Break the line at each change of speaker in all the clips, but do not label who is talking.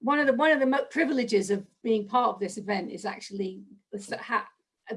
one of the one of the privileges of being part of this event is actually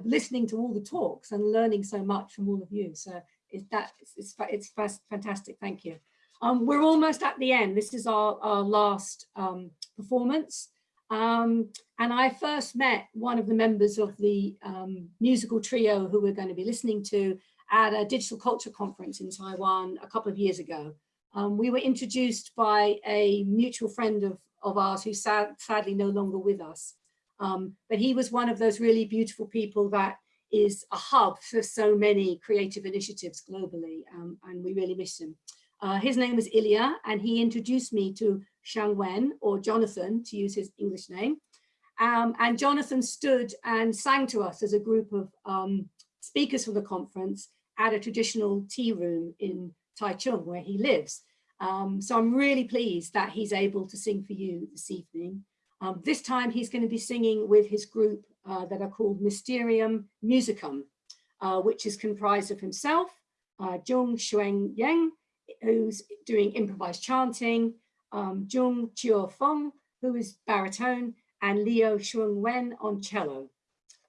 listening to all the talks and learning so much from all of you. So it's that it's it's, fantastic. Thank you. Um, we're almost at the end. This is our, our last um, performance. Um, and I first met one of the members of the um, musical trio who we're going to be listening to at a digital culture conference in Taiwan a couple of years ago. Um, we were introduced by a mutual friend of, of ours who's sad, sadly no longer with us. Um, but he was one of those really beautiful people that is a hub for so many creative initiatives globally, um, and we really miss him. Uh, his name was Ilya, and he introduced me to Shang Wen, or Jonathan, to use his English name. Um, and Jonathan stood and sang to us as a group of um, speakers for the conference at a traditional tea room in Taichung, where he lives. Um, so I'm really pleased that he's able to sing for you this evening. Um, this time he's going to be singing with his group uh, that are called Mysterium Musicum, uh, which is comprised of himself, uh, Zhong Xuan Yang, who's doing improvised chanting, um, Zhong Chiu Feng, who is baritone, and Leo Shuang Wen on cello.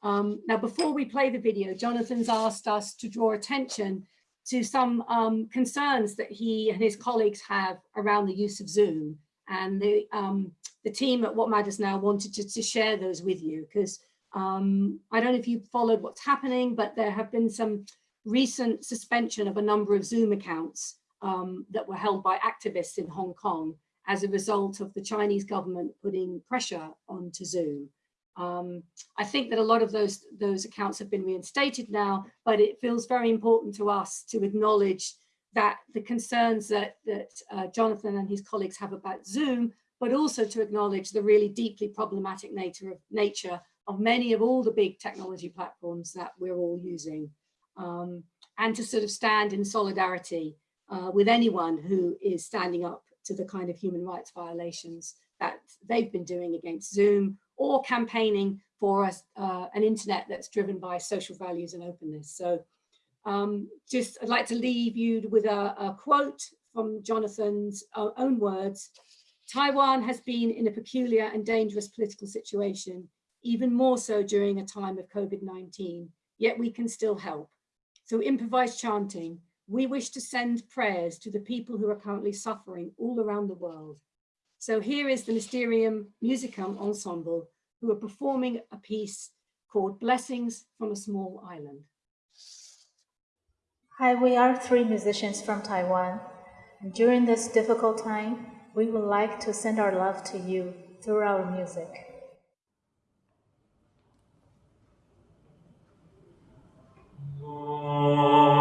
Um, now, before we play the video, Jonathan's asked us to draw attention to some um, concerns that he and his colleagues have around the use of Zoom. And the, um, the team at What Matters Now wanted to, to share those with you because um, I don't know if you followed what's happening, but there have been some recent suspension of a number of Zoom accounts um, that were held by activists in Hong Kong as a result of the Chinese government putting pressure onto Zoom. Um, I think that a lot of those, those accounts have been reinstated now, but it feels very important to us to acknowledge that the concerns that, that uh, Jonathan and his colleagues have about Zoom, but also to acknowledge the really deeply problematic nature of, nature of many of all the big technology platforms that we're all using. Um, and to sort of stand in solidarity uh, with anyone who is standing up to the kind of human rights violations that they've been doing against Zoom or campaigning for us, uh, an internet that's driven by social values and openness. So um, just I'd like to leave you with a, a quote from Jonathan's uh, own words. Taiwan has been in a peculiar and dangerous political situation, even more so during a time of COVID-19, yet we can still help. Through improvised chanting, we wish to send prayers to the people who are currently suffering all around the world. So here is the Mysterium Musicum Ensemble who are performing a piece called Blessings from a Small Island.
Hi, we are three musicians from Taiwan. And during this difficult time, we would like to send our love to you through our music. Oh.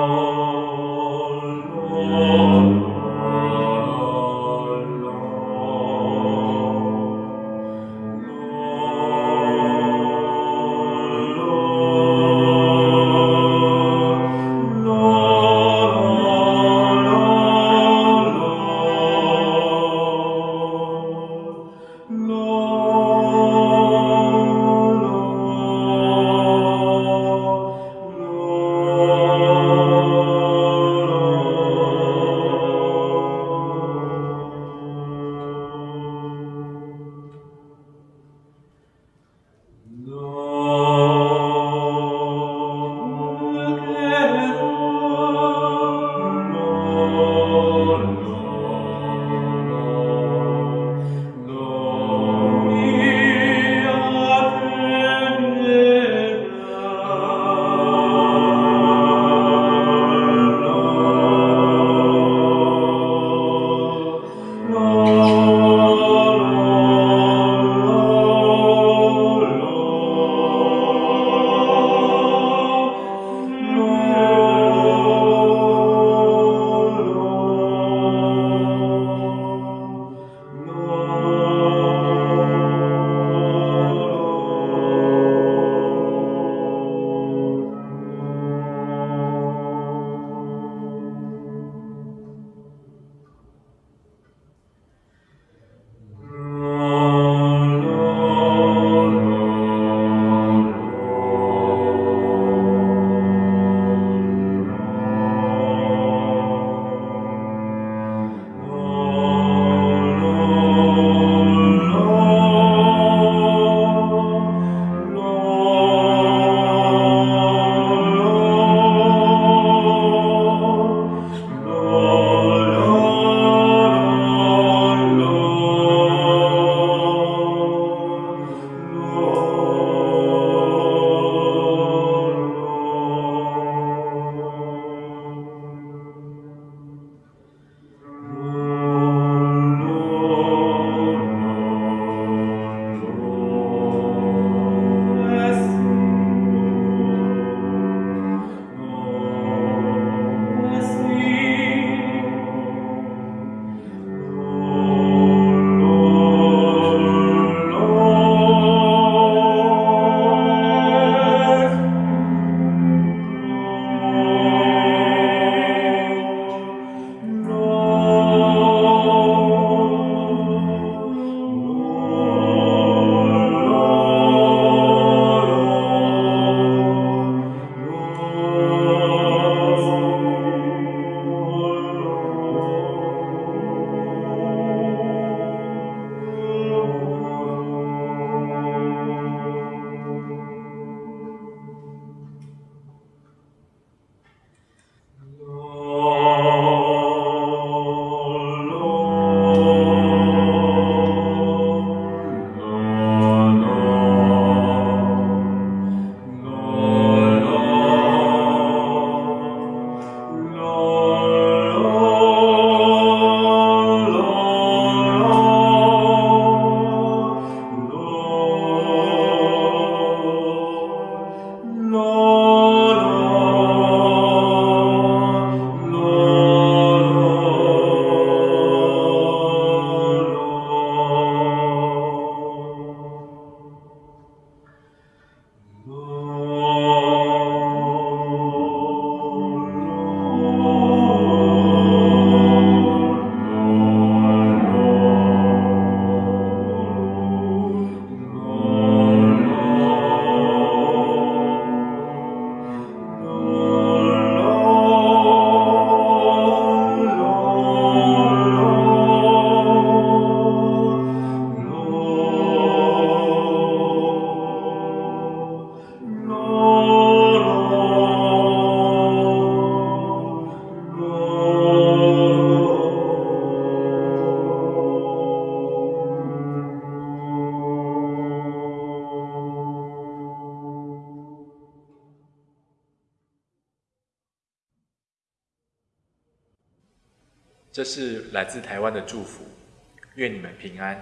这是来自台湾的祝福，愿你们平安。